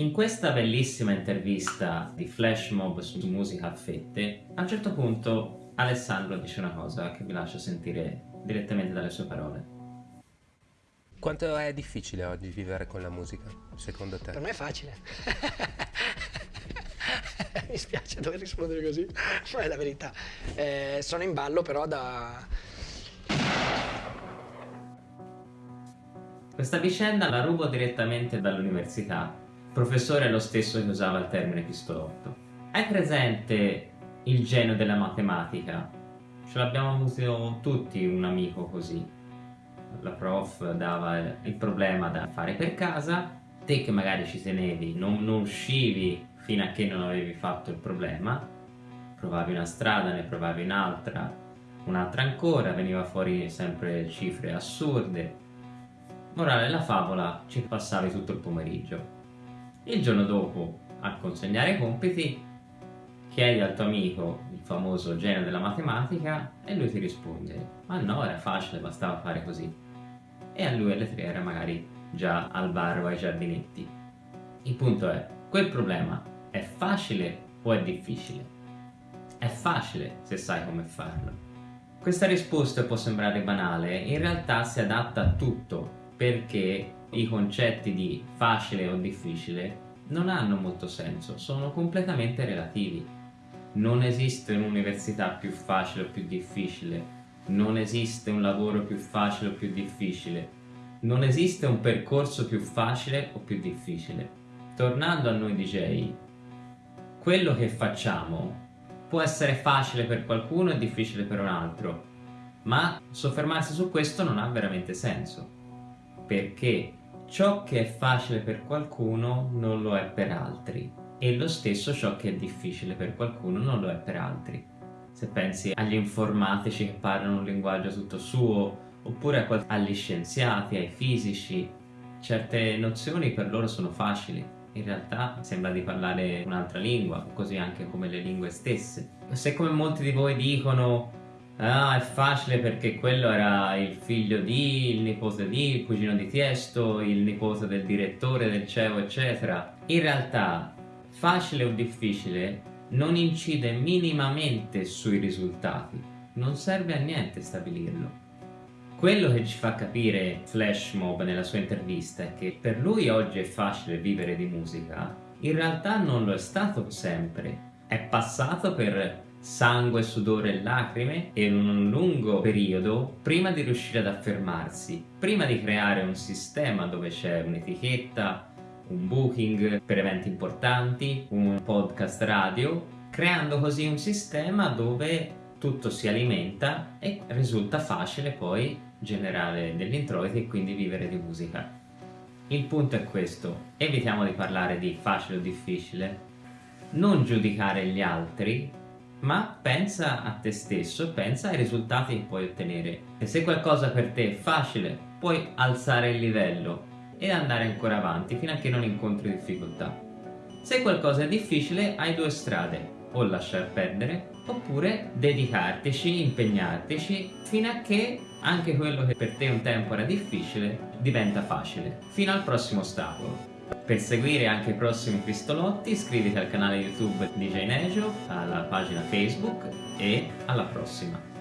In questa bellissima intervista di Flash Mob su musica a fette, a un certo punto Alessandro dice una cosa che vi lascio sentire direttamente dalle sue parole. Quanto è difficile oggi vivere con la musica, secondo te? Per me è facile. Mi spiace dover rispondere così, ma è la verità. Eh, sono in ballo però da... Questa vicenda la rubo direttamente dall'università professore è lo stesso che usava il termine pistolotto. Hai presente il genio della matematica? Ce l'abbiamo avuto tutti un amico così. La prof dava il problema da fare per casa, te che magari ci tenevi, non, non uscivi fino a che non avevi fatto il problema, provavi una strada, ne provavi un'altra, un'altra ancora, veniva fuori sempre cifre assurde. Morale della favola, ci passavi tutto il pomeriggio. Il giorno dopo, a consegnare i compiti, chiedi al tuo amico, il famoso genio della matematica, e lui ti risponde ma no, era facile, bastava fare così. E a lui alle tre era magari già al bar o ai giardinetti. Il punto è, quel problema è facile o è difficile? È facile se sai come farlo. Questa risposta può sembrare banale, in realtà si adatta a tutto, perché i concetti di facile o difficile non hanno molto senso, sono completamente relativi. Non esiste un'università più facile o più difficile, non esiste un lavoro più facile o più difficile, non esiste un percorso più facile o più difficile. Tornando a noi DJ, quello che facciamo può essere facile per qualcuno e difficile per un altro, ma soffermarsi su questo non ha veramente senso perché ciò che è facile per qualcuno non lo è per altri e lo stesso ciò che è difficile per qualcuno non lo è per altri. Se pensi agli informatici che parlano un linguaggio tutto suo, oppure agli scienziati, ai fisici, certe nozioni per loro sono facili. In realtà sembra di parlare un'altra lingua, così anche come le lingue stesse. Se come molti di voi dicono Ah, è facile perché quello era il figlio di, il nipote di, il cugino di Tiesto, il nipote del direttore del CEO, eccetera. In realtà, facile o difficile non incide minimamente sui risultati. Non serve a niente stabilirlo. Quello che ci fa capire Flash Mob nella sua intervista è che per lui oggi è facile vivere di musica, in realtà non lo è stato sempre. È passato per sangue, sudore e lacrime e in un lungo periodo prima di riuscire ad affermarsi, prima di creare un sistema dove c'è un'etichetta, un booking per eventi importanti, un podcast radio, creando così un sistema dove tutto si alimenta e risulta facile poi generare degli introiti e quindi vivere di musica. Il punto è questo, evitiamo di parlare di facile o difficile, non giudicare gli altri ma pensa a te stesso, pensa ai risultati che puoi ottenere. E se qualcosa per te è facile, puoi alzare il livello e andare ancora avanti fino a che non incontri difficoltà. Se qualcosa è difficile, hai due strade, o lasciar perdere, oppure dedicartici, impegnartici, fino a che anche quello che per te un tempo era difficile diventa facile, fino al prossimo ostacolo. Per seguire anche i prossimi pistolotti iscriviti al canale YouTube DJ Nejo, alla pagina Facebook e alla prossima!